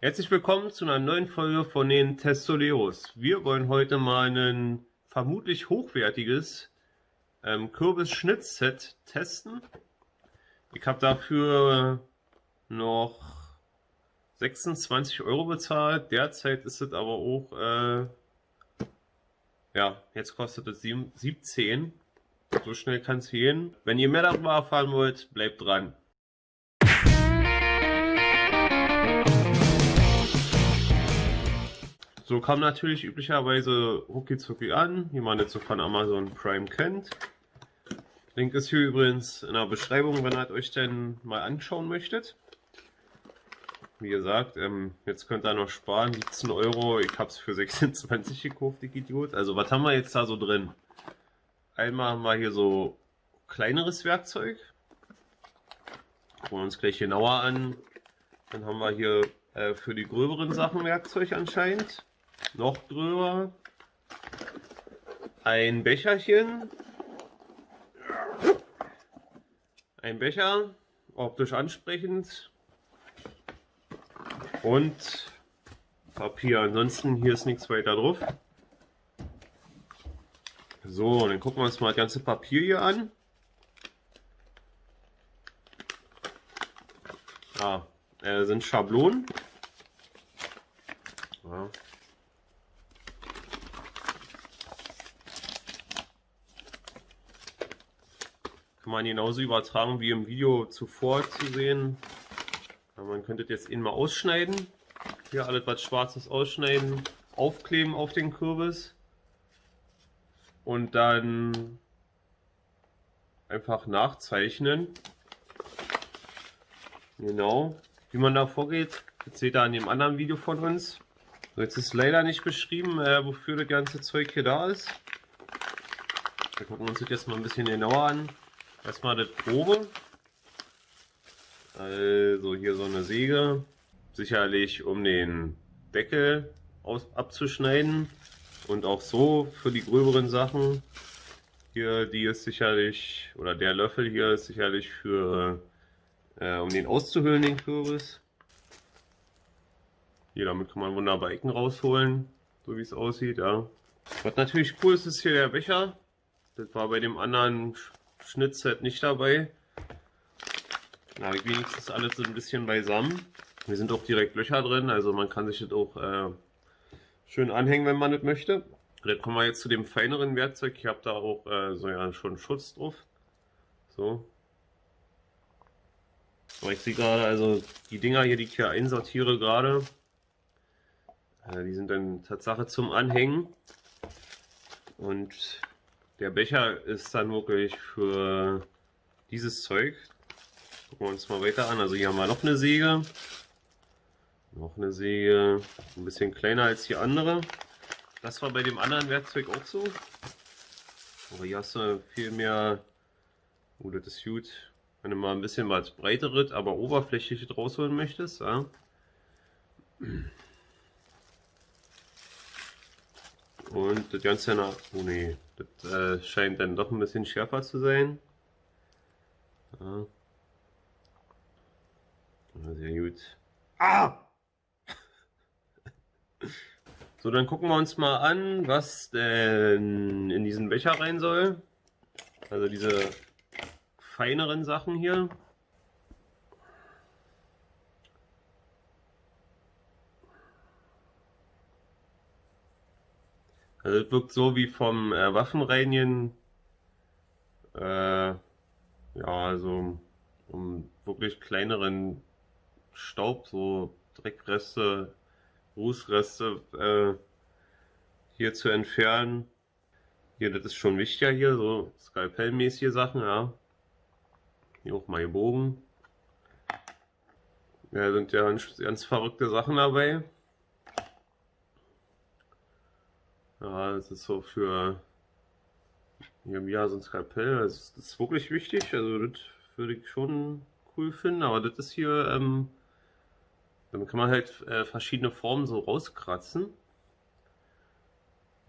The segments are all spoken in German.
Herzlich willkommen zu einer neuen Folge von den Testoleos. Wir wollen heute mal ein vermutlich hochwertiges ähm, Kürbis-Schnittset testen. Ich habe dafür noch 26 Euro bezahlt. Derzeit ist es aber auch, äh, ja, jetzt kostet es 17. So schnell kann es gehen. Wenn ihr mehr darüber erfahren wollt, bleibt dran. So kam natürlich üblicherweise Rucki an, wie man jetzt so von Amazon Prime kennt. Link ist hier übrigens in der Beschreibung, wenn ihr euch denn mal anschauen möchtet. Wie gesagt, ähm, jetzt könnt ihr noch sparen, 17 Euro. Ich habe es für 26 gekauft, ich Idiot. Also was haben wir jetzt da so drin? Einmal haben wir hier so kleineres Werkzeug. Gucken wir uns gleich genauer an. Dann haben wir hier äh, für die gröberen Sachen Werkzeug anscheinend noch drüber. Ein Becherchen. Ein Becher, optisch ansprechend. Und Papier. Ansonsten hier ist nichts weiter drauf. So, dann gucken wir uns mal das ganze Papier hier an. Ah, äh, sind Schablonen. Ja. Kann man genauso übertragen wie im Video zuvor zu sehen. Man könnte jetzt ihn mal ausschneiden. Hier alles was schwarzes ausschneiden, aufkleben auf den Kürbis. Und dann einfach nachzeichnen. Genau, wie man da vorgeht, das seht ihr an dem anderen Video von uns. Jetzt ist leider nicht beschrieben, äh, wofür das ganze Zeug hier da ist. Wir gucken uns das jetzt mal ein bisschen genauer an. Erstmal das Probe. Also hier so eine Säge. Sicherlich um den Deckel aus, abzuschneiden. Und auch so für die gröberen Sachen. Hier, die ist sicherlich, oder der Löffel hier ist sicherlich für, äh, um den auszuhöhlen, den Kürbis. Hier, damit kann man wunderbar Ecken rausholen, so wie es aussieht, ja. Was natürlich cool ist, ist hier der Becher. Das war bei dem anderen Schnittset nicht dabei. Na, wenigstens alles so ein bisschen beisammen. Hier sind auch direkt Löcher drin, also man kann sich das auch äh, schön anhängen, wenn man das möchte. Dann kommen wir jetzt zu dem feineren Werkzeug. Ich habe da auch äh, so ja schon Schutz drauf. So. Aber ich sehe gerade, also die Dinger hier, die ich hier einsortiere gerade, äh, die sind dann Tatsache zum Anhängen. Und der Becher ist dann wirklich für dieses Zeug. Gucken wir uns mal weiter an. Also hier haben wir noch eine Säge. Noch eine Säge, ein bisschen kleiner als die andere. Das war bei dem anderen Werkzeug auch so. Aber hier hast du viel mehr, oh das ist gut, wenn du mal ein bisschen was breiteres, aber oberflächlich rausholen möchtest. Ja. Und das Ganze nach, oh nee, das äh, scheint dann doch ein bisschen schärfer zu sein. Ja. Sehr gut. Ah! so, dann gucken wir uns mal an, was denn in diesen Becher rein soll. Also diese feineren Sachen hier. Also es wirkt so wie vom äh, Waffenreinigen. Äh, ja, also um wirklich kleineren Staub, so Dreckreste, Rußreste äh, hier zu entfernen. Hier, das ist schon wichtiger hier, so Skalpellmäßige Sachen, ja. Hier auch mal gebogen. Ja, sind ja ganz, ganz verrückte Sachen dabei. Ja, das ist so für ja, so ein Skalpell. Das ist wirklich wichtig. Also das würde ich schon cool finden. Aber das ist hier, ähm, damit kann man halt äh, verschiedene Formen so rauskratzen.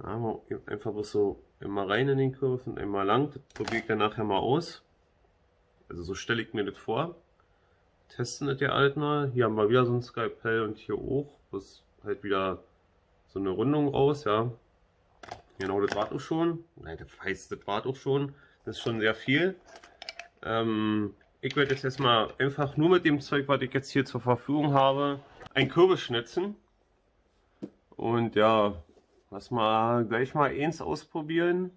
Ja, einfach bloß so immer rein in den Kurs und einmal lang. Das probiere ich dann nachher mal aus. Also so stelle ich mir das vor. testen das ja alt mal. Hier haben wir wieder so ein Skalpell und hier auch. Das halt wieder so eine Rundung raus, ja. Genau, das war auch schon. Nein, das heißt, das war auch schon. Das ist schon sehr viel. Ähm, ich werde jetzt erstmal einfach nur mit dem Zeug, was ich jetzt hier zur Verfügung habe, ein Kürbis schnitzen. Und ja, lass mal gleich mal eins ausprobieren.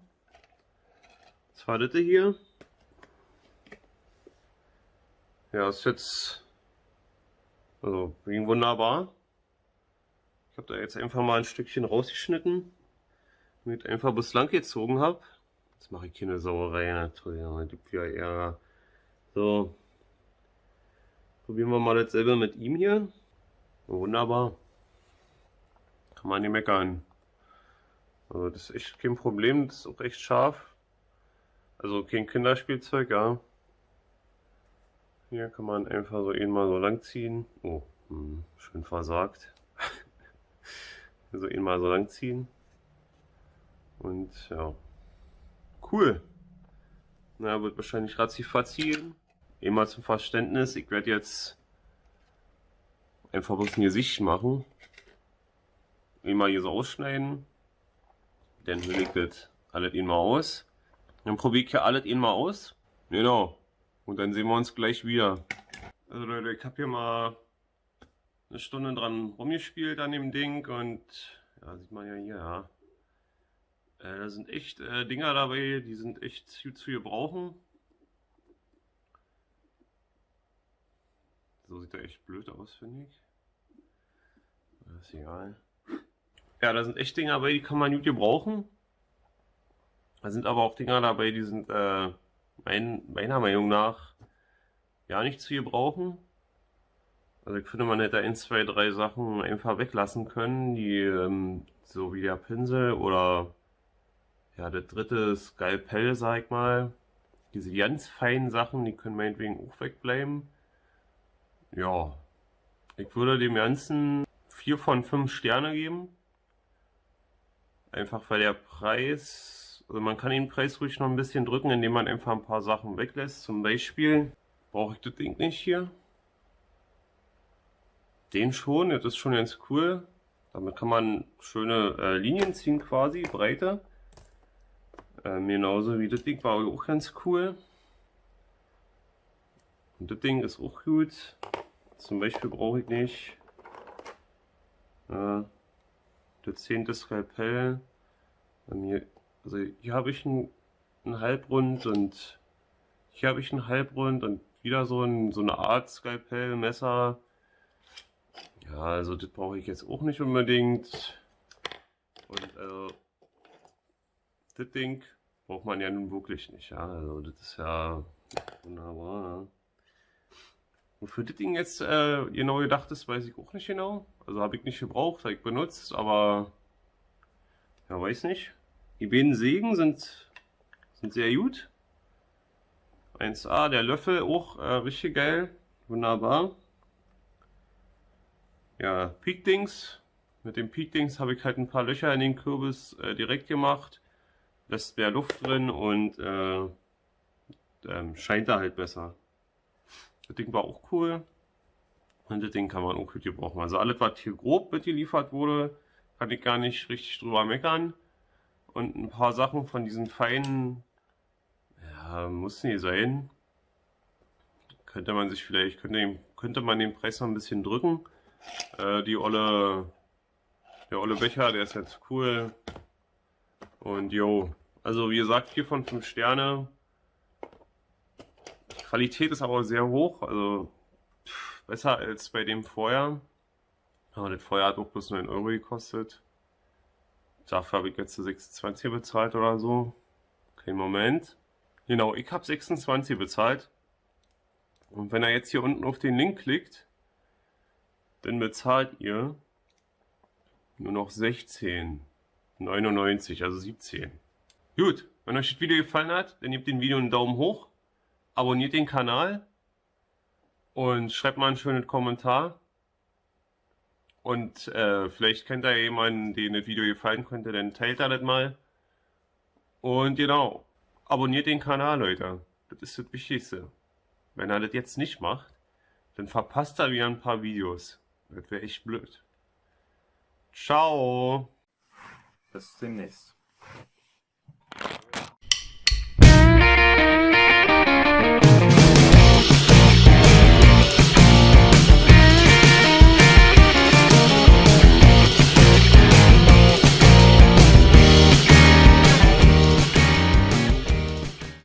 Das war das hier. Ja, ist jetzt also ging wunderbar. Ich habe da jetzt einfach mal ein Stückchen rausgeschnitten, damit ich einfach bislang gezogen habe. Jetzt mache ich keine Sauerei, natürlich, gibt wieder Ärger. So, probieren wir mal dasselbe mit ihm hier. Wunderbar. Kann man nicht meckern. Also das ist echt kein Problem, das ist auch echt scharf. Also kein Kinderspielzeug, ja. Hier kann man einfach so ihn mal so lang ziehen. Oh, hm, schön versagt. so ihn mal so lang ziehen. Und ja, cool. Na, wird wahrscheinlich ratzi-fatzi gehen. Immer zum Verständnis, ich werde jetzt einfach bloß ein Gesicht machen. Immer hier so ausschneiden. Dann hülle ich das alles mal aus. Dann probiere ich hier alles mal aus. Genau. Und dann sehen wir uns gleich wieder. Also Leute, ich habe hier mal eine Stunde dran rumgespielt an dem Ding und ja, sieht man ja hier, ja. Äh, da sind echt äh, Dinger dabei, die sind echt gut zu gebrauchen. So sieht er echt blöd aus, finde ich. Das ist egal. Ja, da sind echt Dinger dabei, die kann man gut gebrauchen. Da sind aber auch Dinger dabei, die sind äh, mein, meiner Meinung nach ja nicht zu gebrauchen. Also ich finde, man hätte ein, zwei, drei Sachen einfach weglassen können, die ähm, so wie der Pinsel oder ja, der dritte Skalpell, sag ich mal. Diese ganz feinen Sachen, die können meinetwegen auch wegbleiben. Ja, ich würde dem Ganzen 4 von 5 Sterne geben. Einfach weil der Preis also man kann den Preis ruhig noch ein bisschen drücken, indem man einfach ein paar Sachen weglässt. Zum Beispiel brauche ich das Ding nicht hier. Den schon, das ist schon ganz cool. Damit kann man schöne äh, Linien ziehen quasi, breite. Ähm, genauso wie das Ding war auch ganz cool. Und das Ding ist auch gut. Zum Beispiel brauche ich nicht äh, das zehnte Skalpell. Hier also hier habe ich einen, einen Halbrund und hier habe ich einen Halbrund und wieder so, ein, so eine Art Skalpell, Messer. Ja, also das brauche ich jetzt auch nicht unbedingt. Und also das Ding braucht man ja nun wirklich nicht. Ja, also das ist ja wunderbar. Ja. Wofür das Ding jetzt äh, genau gedacht ist, weiß ich auch nicht genau. Also habe ich nicht gebraucht, habe ich benutzt, aber ja, weiß nicht. Die beiden Sägen sind, sind sehr gut. 1A, der Löffel auch äh, richtig geil. Wunderbar. Ja, Peakdings. Mit dem Peakdings habe ich halt ein paar Löcher in den Kürbis äh, direkt gemacht. Lässt mehr Luft drin und äh, ähm, scheint da halt besser. Das Ding war auch cool. Und das Ding kann man auch gut gebrauchen. Also alles, was hier grob mitgeliefert wurde, kann ich gar nicht richtig drüber meckern. Und ein paar Sachen von diesen feinen, ja, muss nicht sein. Könnte man sich vielleicht, könnte, könnte man den Preis noch ein bisschen drücken. Äh, die olle, der olle Becher, der ist jetzt cool. Und jo, also wie gesagt, 4 von 5 Sterne. Die Qualität ist aber sehr hoch, also besser als bei dem Feuer. Aber das Feuer hat auch bloß 9 Euro gekostet. Dafür habe ich jetzt 26 bezahlt oder so. Kein Moment. Genau, ich habe 26 bezahlt. Und wenn er jetzt hier unten auf den Link klickt, dann bezahlt ihr nur noch 16,99, also 17. Gut, wenn euch das Video gefallen hat, dann gebt dem Video einen Daumen hoch, abonniert den Kanal und schreibt mal einen schönen Kommentar. Und äh, vielleicht kennt ihr jemanden, den das Video gefallen könnte, dann teilt er das mal. Und genau, abonniert den Kanal, Leute. Das ist das Wichtigste. Wenn er das jetzt nicht macht, Dann verpasst er wieder ein paar Videos. Das wäre echt blöd. Ciao. The demnächst.